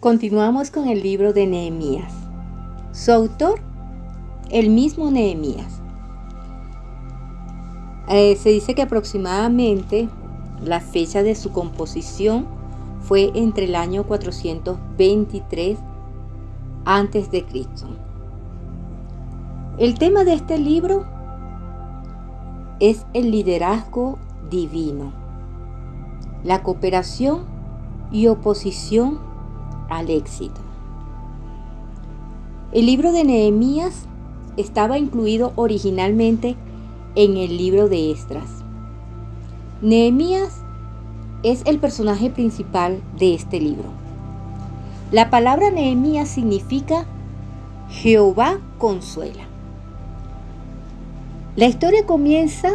Continuamos con el libro de Nehemías. Su autor, el mismo Nehemías. Eh, se dice que aproximadamente la fecha de su composición fue entre el año 423 antes de Cristo. El tema de este libro es el liderazgo divino, la cooperación y oposición al éxito. El libro de Nehemías estaba incluido originalmente en el libro de Estras. Nehemías es el personaje principal de este libro. La palabra Nehemías significa Jehová consuela. La historia comienza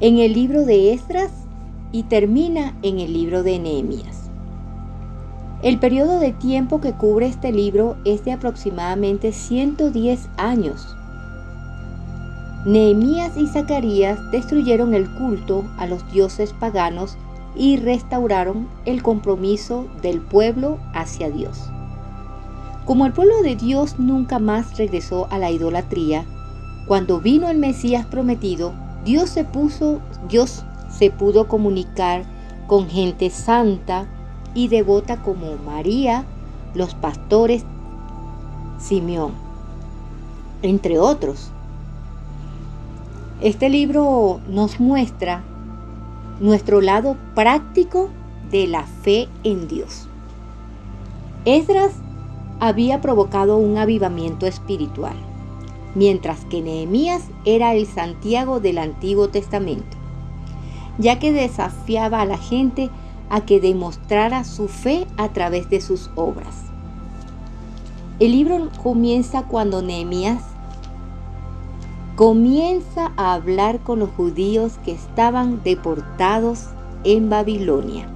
en el libro de Esdras y termina en el libro de Nehemías. El periodo de tiempo que cubre este libro es de aproximadamente 110 años. Nehemías y Zacarías destruyeron el culto a los dioses paganos y restauraron el compromiso del pueblo hacia Dios. Como el pueblo de Dios nunca más regresó a la idolatría, cuando vino el Mesías prometido, Dios se puso, Dios se pudo comunicar con gente santa y devota como María, los pastores, Simeón, entre otros. Este libro nos muestra nuestro lado práctico de la fe en Dios. Esdras había provocado un avivamiento espiritual mientras que Nehemías era el Santiago del Antiguo Testamento, ya que desafiaba a la gente que demostrara su fe a través de sus obras. El libro comienza cuando Nehemías comienza a hablar con los judíos que estaban deportados en Babilonia.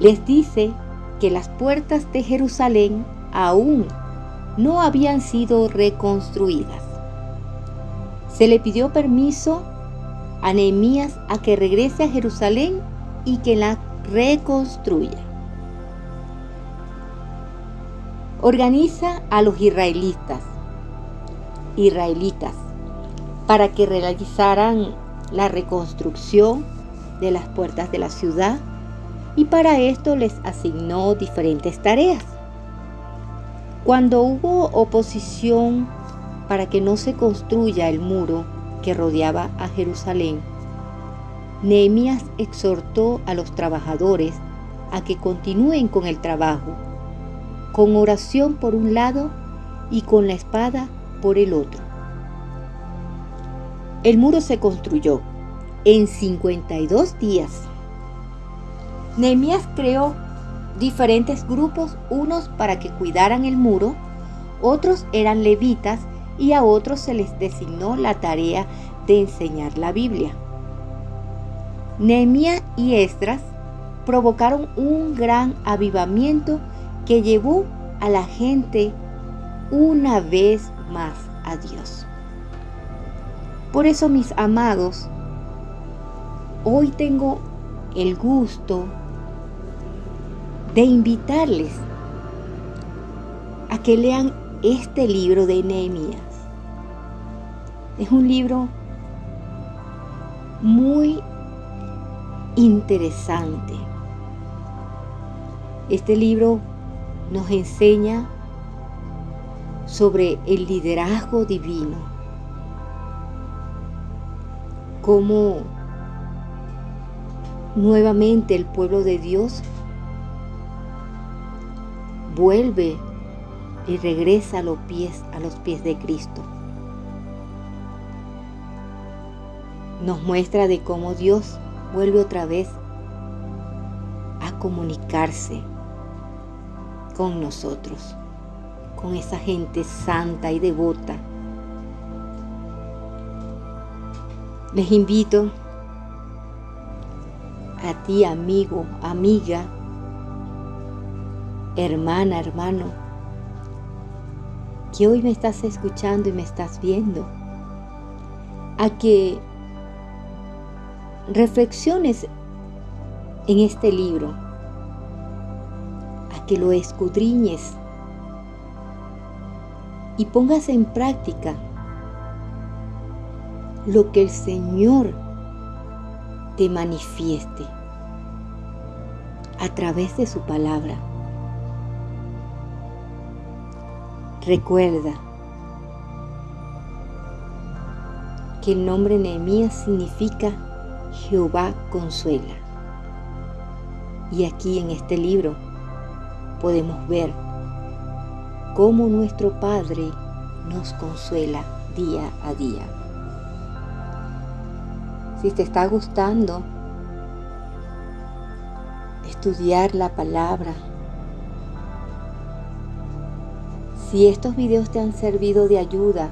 Les dice que las puertas de Jerusalén aún no habían sido reconstruidas. Se le pidió permiso a Nehemías a que regrese a Jerusalén y que la reconstruya. Organiza a los israelitas, israelitas, para que realizaran la reconstrucción de las puertas de la ciudad y para esto les asignó diferentes tareas. Cuando hubo oposición para que no se construya el muro que rodeaba a Jerusalén, Nehemías exhortó a los trabajadores a que continúen con el trabajo, con oración por un lado y con la espada por el otro. El muro se construyó en 52 días. Nehemías creó diferentes grupos, unos para que cuidaran el muro, otros eran levitas y a otros se les designó la tarea de enseñar la Biblia. Nehemías y Esdras provocaron un gran avivamiento que llevó a la gente una vez más a Dios. Por eso, mis amados, hoy tengo el gusto de invitarles a que lean este libro de Nehemías. Es un libro muy interesante. Este libro nos enseña sobre el liderazgo divino, cómo nuevamente el pueblo de Dios vuelve y regresa a los pies, a los pies de Cristo. Nos muestra de cómo Dios vuelve otra vez a comunicarse con nosotros, con esa gente santa y devota. Les invito a ti, amigo, amiga, hermana, hermano, que hoy me estás escuchando y me estás viendo, a que reflexiones en este libro que lo escudriñes y pongas en práctica lo que el Señor te manifieste a través de su palabra. Recuerda que el nombre Nehemías significa Jehová consuela. Y aquí en este libro podemos ver cómo nuestro Padre nos consuela día a día. Si te está gustando estudiar la palabra, si estos videos te han servido de ayuda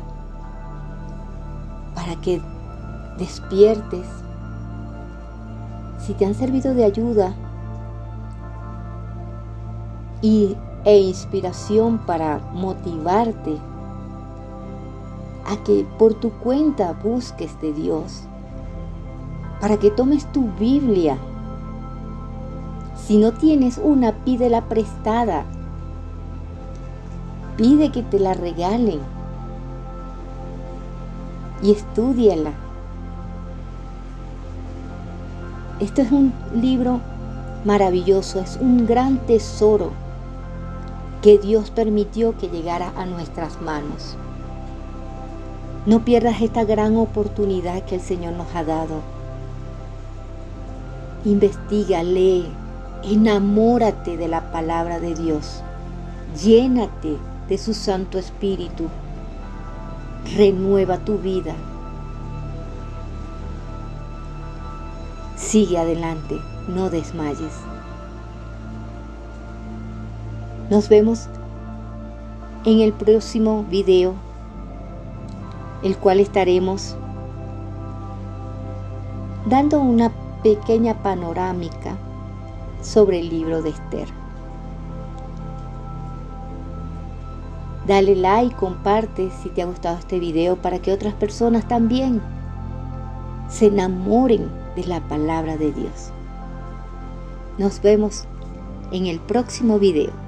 para que despiertes, si te han servido de ayuda y, e inspiración para motivarte a que por tu cuenta busques de Dios, para que tomes tu Biblia. Si no tienes una, pídela prestada. Pide que te la regalen y estudiala. Este es un libro maravilloso, es un gran tesoro que Dios permitió que llegara a nuestras manos. No pierdas esta gran oportunidad que el Señor nos ha dado. Investiga, lee, enamórate de la palabra de Dios. Llénate de su Santo Espíritu. Renueva tu vida. Sigue adelante, no desmayes. Nos vemos en el próximo video, el cual estaremos dando una pequeña panorámica sobre el libro de Esther. Dale like, comparte si te ha gustado este video para que otras personas también se enamoren de la palabra de Dios. Nos vemos en el próximo video.